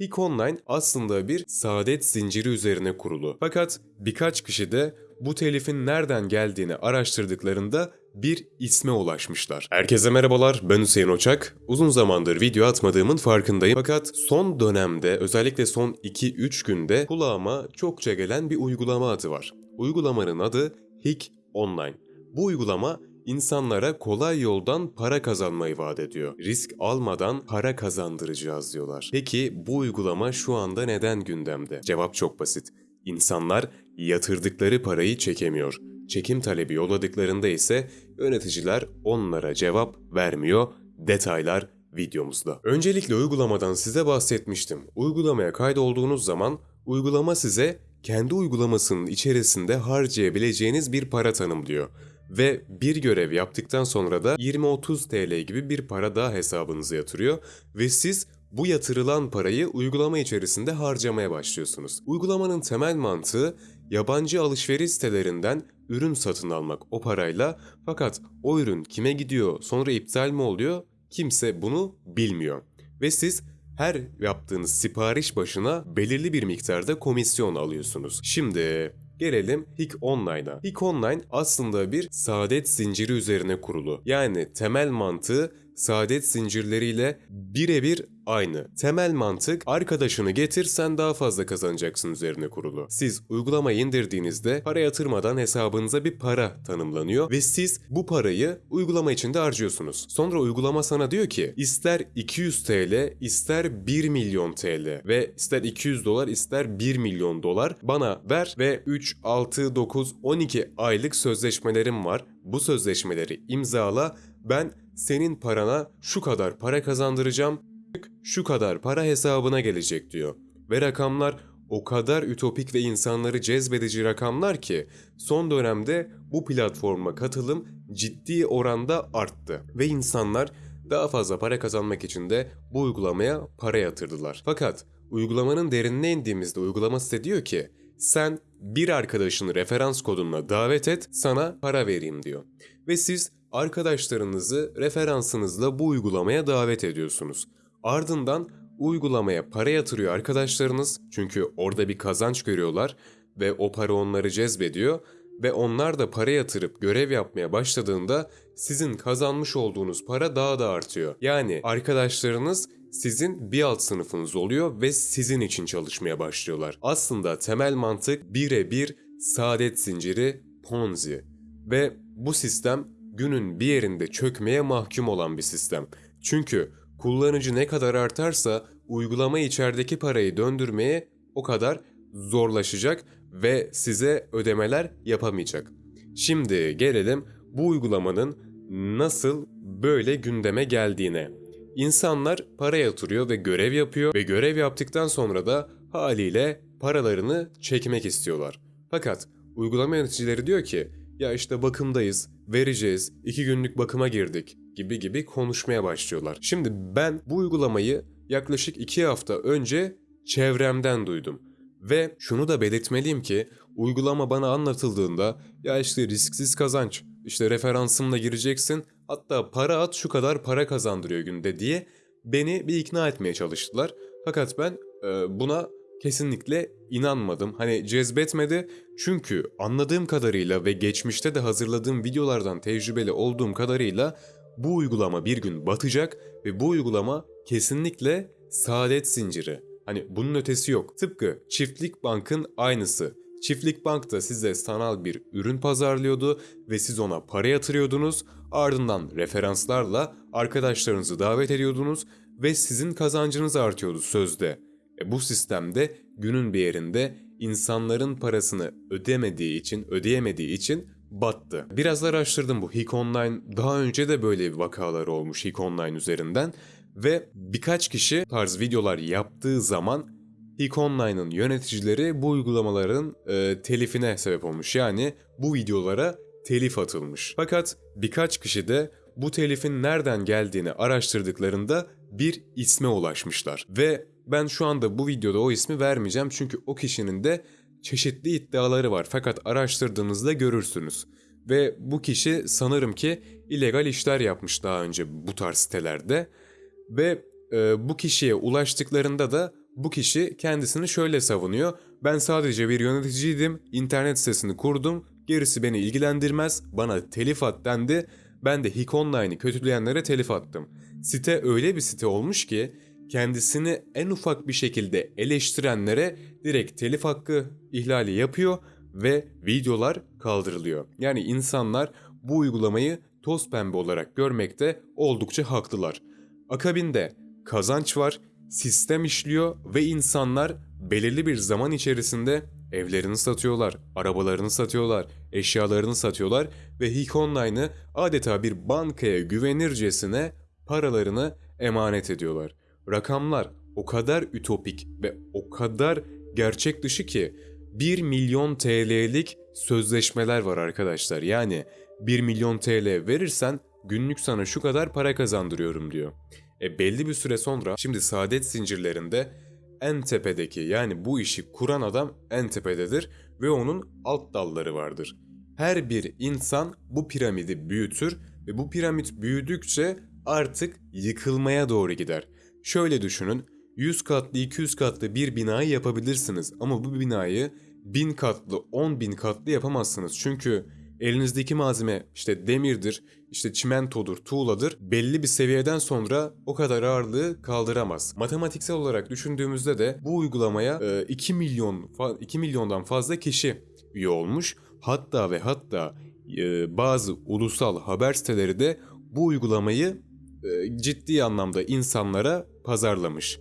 Hik Online aslında bir saadet zinciri üzerine kurulu. Fakat birkaç kişi de bu telifin nereden geldiğini araştırdıklarında bir isme ulaşmışlar. Herkese merhabalar, ben Hüseyin Oçak. Uzun zamandır video atmadığımın farkındayım. Fakat son dönemde, özellikle son 2-3 günde kulağıma çokça gelen bir uygulama adı var. Uygulamanın adı Hik Online. Bu uygulama insanlara kolay yoldan para kazanmayı vaat ediyor. Risk almadan para kazandıracağız diyorlar. Peki bu uygulama şu anda neden gündemde? Cevap çok basit. İnsanlar yatırdıkları parayı çekemiyor. Çekim talebi yolladıklarında ise yöneticiler onlara cevap vermiyor. Detaylar videomuzda. Öncelikle uygulamadan size bahsetmiştim. Uygulamaya kaydolduğunuz zaman uygulama size kendi uygulamasının içerisinde harcayabileceğiniz bir para tanımlıyor. Ve bir görev yaptıktan sonra da 20-30 TL gibi bir para daha hesabınıza yatırıyor ve siz bu yatırılan parayı uygulama içerisinde harcamaya başlıyorsunuz. Uygulamanın temel mantığı yabancı alışveriş sitelerinden ürün satın almak o parayla fakat o ürün kime gidiyor sonra iptal mi oluyor kimse bunu bilmiyor. Ve siz her yaptığınız sipariş başına belirli bir miktarda komisyon alıyorsunuz. Şimdi Gelelim Hik Online'a. Hik Online aslında bir saadet zinciri üzerine kurulu. Yani temel mantığı saadet zincirleriyle birebir aynı. Temel mantık arkadaşını getir sen daha fazla kazanacaksın üzerine kurulu. Siz uygulamayı indirdiğinizde para yatırmadan hesabınıza bir para tanımlanıyor ve siz bu parayı uygulama içinde harcıyorsunuz. Sonra uygulama sana diyor ki ister 200 TL ister 1 milyon TL ve ister 200 dolar ister 1 milyon dolar bana ver ve 3, 6, 9, 12 aylık sözleşmelerim var. Bu sözleşmeleri imzala ben senin parana şu kadar para kazandıracağım, şu kadar para hesabına gelecek diyor. Ve rakamlar o kadar ütopik ve insanları cezbedici rakamlar ki son dönemde bu platforma katılım ciddi oranda arttı ve insanlar daha fazla para kazanmak için de bu uygulamaya para yatırdılar. Fakat uygulamanın derinine indiğimizde uygulama size diyor ki sen bir arkadaşını referans kodunla davet et sana para vereyim diyor. Ve siz arkadaşlarınızı referansınızla bu uygulamaya davet ediyorsunuz. Ardından uygulamaya para yatırıyor arkadaşlarınız çünkü orada bir kazanç görüyorlar ve o para onları cezbediyor ve onlar da para yatırıp görev yapmaya başladığında sizin kazanmış olduğunuz para daha da artıyor. Yani arkadaşlarınız sizin bir alt sınıfınız oluyor ve sizin için çalışmaya başlıyorlar. Aslında temel mantık birebir saadet zinciri Ponzi ve bu sistem günün bir yerinde çökmeye mahkum olan bir sistem. Çünkü kullanıcı ne kadar artarsa uygulama içerideki parayı döndürmeye o kadar zorlaşacak ve size ödemeler yapamayacak. Şimdi gelelim bu uygulamanın nasıl böyle gündeme geldiğine. İnsanlar para yatırıyor ve görev yapıyor ve görev yaptıktan sonra da haliyle paralarını çekmek istiyorlar. Fakat uygulama yöneticileri diyor ki ya işte bakımdayız, vereceğiz, iki günlük bakıma girdik gibi gibi konuşmaya başlıyorlar. Şimdi ben bu uygulamayı yaklaşık iki hafta önce çevremden duydum. Ve şunu da belirtmeliyim ki uygulama bana anlatıldığında ya işte risksiz kazanç, işte referansımla gireceksin hatta para at şu kadar para kazandırıyor günde diye beni bir ikna etmeye çalıştılar. Fakat ben e, buna kesinlikle inanmadım. Hani cezbetmedi çünkü anladığım kadarıyla ve geçmişte de hazırladığım videolardan tecrübeli olduğum kadarıyla bu uygulama bir gün batacak ve bu uygulama kesinlikle saadet zinciri. Hani bunun ötesi yok. Tıpkı Çiftlik Bank'ın aynısı. Çiftlik Bank da size sanal bir ürün pazarlıyordu ve siz ona para yatırıyordunuz. Ardından referanslarla arkadaşlarınızı davet ediyordunuz ve sizin kazancınız artıyordu sözde. E bu sistemde günün bir yerinde insanların parasını ödemediği için, ödeyemediği için battı. Biraz araştırdım bu Hik Online. Daha önce de böyle vakalar olmuş Hik Online üzerinden. Ve birkaç kişi tarz videolar yaptığı zaman Hik Online'ın yöneticileri bu uygulamaların e, telifine sebep olmuş. Yani bu videolara telif atılmış. Fakat birkaç kişi de bu telifin nereden geldiğini araştırdıklarında bir isme ulaşmışlar. Ve ben şu anda bu videoda o ismi vermeyeceğim çünkü o kişinin de çeşitli iddiaları var fakat araştırdığınızda görürsünüz. Ve bu kişi sanırım ki illegal işler yapmış daha önce bu tarz sitelerde. Ve e, bu kişiye ulaştıklarında da bu kişi kendisini şöyle savunuyor. Ben sadece bir yöneticiydim, internet sitesini kurdum, gerisi beni ilgilendirmez, bana telif at dendi. Ben de Online'ı kötüleyenlere telif attım. Site öyle bir site olmuş ki kendisini en ufak bir şekilde eleştirenlere direkt telif hakkı ihlali yapıyor ve videolar kaldırılıyor. Yani insanlar bu uygulamayı toz pembe olarak görmekte oldukça haklılar. Akabinde kazanç var, sistem işliyor ve insanlar belirli bir zaman içerisinde evlerini satıyorlar, arabalarını satıyorlar, eşyalarını satıyorlar ve Hik Online'ı adeta bir bankaya güvenircesine paralarını emanet ediyorlar. Rakamlar o kadar ütopik ve o kadar gerçek dışı ki 1 milyon TL'lik sözleşmeler var arkadaşlar. Yani 1 milyon TL verirsen günlük sana şu kadar para kazandırıyorum diyor. E belli bir süre sonra şimdi saadet zincirlerinde en tepedeki yani bu işi kuran adam en tepededir ve onun alt dalları vardır. Her bir insan bu piramidi büyütür ve bu piramit büyüdükçe artık yıkılmaya doğru gider. Şöyle düşünün 100 katlı 200 katlı bir binayı yapabilirsiniz ama bu binayı 1000 katlı 10 bin katlı yapamazsınız. Çünkü elinizdeki malzeme işte demirdir, işte çimentodur, tuğladır belli bir seviyeden sonra o kadar ağırlığı kaldıramaz. Matematiksel olarak düşündüğümüzde de bu uygulamaya 2 milyon 2 milyondan fazla kişi üye olmuş. Hatta ve hatta e, bazı ulusal haber siteleri de bu uygulamayı e, ciddi anlamda insanlara pazarlamış.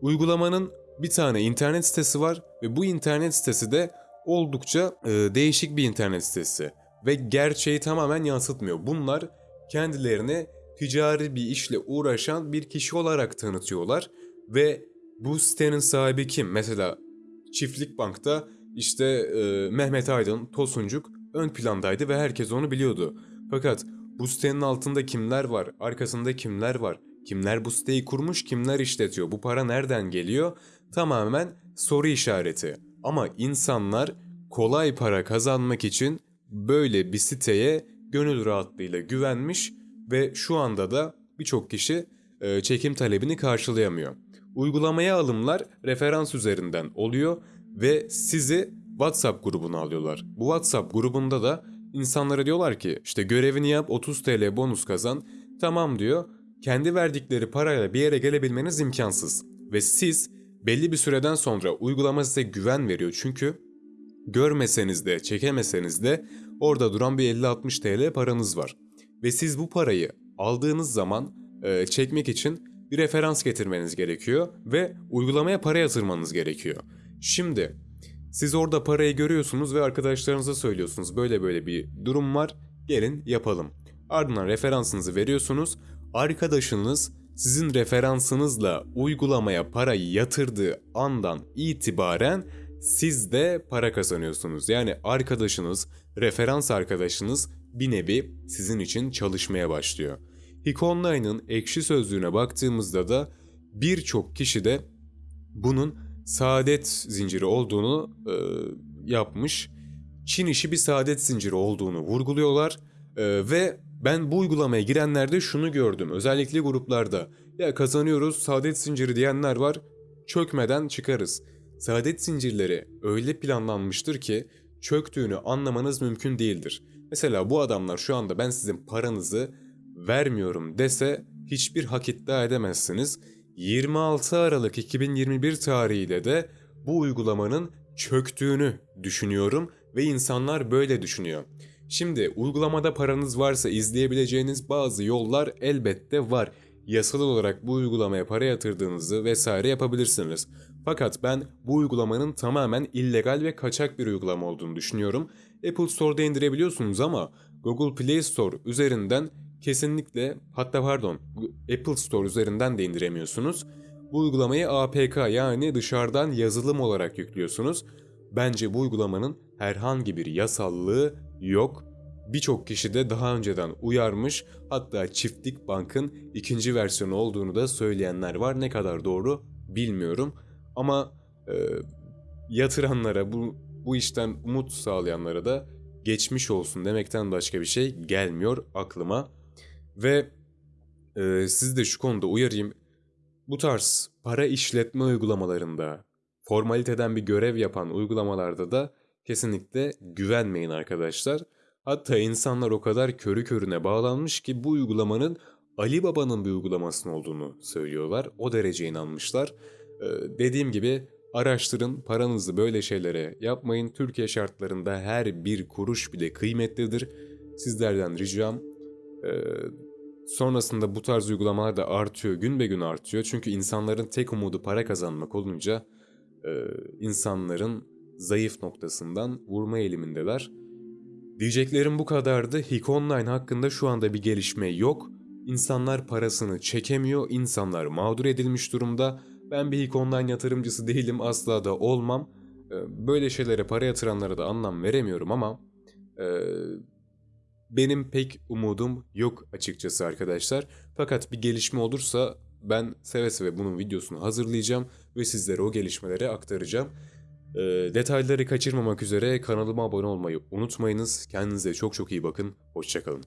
Uygulamanın bir tane internet sitesi var ve bu internet sitesi de oldukça e, değişik bir internet sitesi ve gerçeği tamamen yansıtmıyor. Bunlar kendilerini ticari bir işle uğraşan bir kişi olarak tanıtıyorlar ve bu sitenin sahibi kim? Mesela Çiftlik Bank'ta işte e, Mehmet Aydın, Tosuncuk ön plandaydı ve herkes onu biliyordu. Fakat bu sitenin altında kimler var, arkasında kimler var, kimler bu siteyi kurmuş, kimler işletiyor, bu para nereden geliyor? Tamamen soru işareti. Ama insanlar kolay para kazanmak için böyle bir siteye gönül rahatlığıyla güvenmiş ve şu anda da birçok kişi e, çekim talebini karşılayamıyor. Uygulamaya alımlar referans üzerinden oluyor ve sizi WhatsApp grubuna alıyorlar. Bu WhatsApp grubunda da insanlara diyorlar ki işte görevini yap 30 TL bonus kazan. Tamam diyor. Kendi verdikleri parayla bir yere gelebilmeniz imkansız. Ve siz belli bir süreden sonra uygulama size güven veriyor. Çünkü görmeseniz de çekemeseniz de orada duran bir 50-60 TL paranız var. Ve siz bu parayı aldığınız zaman e, çekmek için bir referans getirmeniz gerekiyor ve uygulamaya para yatırmanız gerekiyor. Şimdi siz orada parayı görüyorsunuz ve arkadaşlarınıza söylüyorsunuz. Böyle böyle bir durum var. Gelin yapalım. Ardından referansınızı veriyorsunuz. Arkadaşınız sizin referansınızla uygulamaya parayı yatırdığı andan itibaren siz de para kazanıyorsunuz. Yani arkadaşınız, referans arkadaşınız bir nevi sizin için çalışmaya başlıyor. Hik Online'ın ekşi sözlüğüne baktığımızda da birçok kişi de bunun saadet zinciri olduğunu e, yapmış. Çin işi bir saadet zinciri olduğunu vurguluyorlar e, ve ben bu uygulamaya girenlerde şunu gördüm. Özellikle gruplarda ya kazanıyoruz saadet zinciri diyenler var çökmeden çıkarız. Saadet zincirleri öyle planlanmıştır ki çöktüğünü anlamanız mümkün değildir. Mesela bu adamlar şu anda ben sizin paranızı vermiyorum dese hiçbir hak iddia edemezsiniz. 26 Aralık 2021 tarihiyle de bu uygulamanın çöktüğünü düşünüyorum ve insanlar böyle düşünüyor. Şimdi uygulamada paranız varsa izleyebileceğiniz bazı yollar elbette var. Yasal olarak bu uygulamaya para yatırdığınızı vesaire yapabilirsiniz. Fakat ben bu uygulamanın tamamen illegal ve kaçak bir uygulama olduğunu düşünüyorum. Apple Store'da indirebiliyorsunuz ama Google Play Store üzerinden kesinlikle hatta pardon Apple Store üzerinden de indiremiyorsunuz. Bu uygulamayı APK yani dışarıdan yazılım olarak yüklüyorsunuz. Bence bu uygulamanın herhangi bir yasallığı yok. Birçok kişi de daha önceden uyarmış hatta Çiftlik Bank'ın ikinci versiyonu olduğunu da söyleyenler var. Ne kadar doğru bilmiyorum ama e, yatıranlara bu, bu işten umut sağlayanlara da geçmiş olsun demekten başka bir şey gelmiyor aklıma. Ve e, sizi de şu konuda uyarayım. Bu tarz para işletme uygulamalarında formaliteden bir görev yapan uygulamalarda da kesinlikle güvenmeyin arkadaşlar. Hatta insanlar o kadar körü körüne bağlanmış ki bu uygulamanın Ali Baba'nın bir uygulamasının olduğunu söylüyorlar. O derece inanmışlar. Ee, dediğim gibi araştırın, paranızı böyle şeylere yapmayın. Türkiye şartlarında her bir kuruş bile kıymetlidir. Sizlerden ricam e, sonrasında bu tarz uygulamalar da artıyor, gün be gün artıyor. Çünkü insanların tek umudu para kazanmak olunca e, insanların zayıf noktasından vurma eğilimindeler. Diyeceklerim bu kadardı. Hik Online hakkında şu anda bir gelişme yok. İnsanlar parasını çekemiyor, insanlar mağdur edilmiş durumda. Ben bir Hik Online yatırımcısı değilim, asla da olmam. Ee, Böyle şeylere para yatıranlara da anlam veremiyorum ama e, benim pek umudum yok açıkçası arkadaşlar. Fakat bir gelişme olursa ben seve seve bunun videosunu hazırlayacağım ve sizlere o gelişmeleri aktaracağım. Ee, detayları kaçırmamak üzere kanalıma abone olmayı unutmayınız. Kendinize çok çok iyi bakın. Hoşçakalın.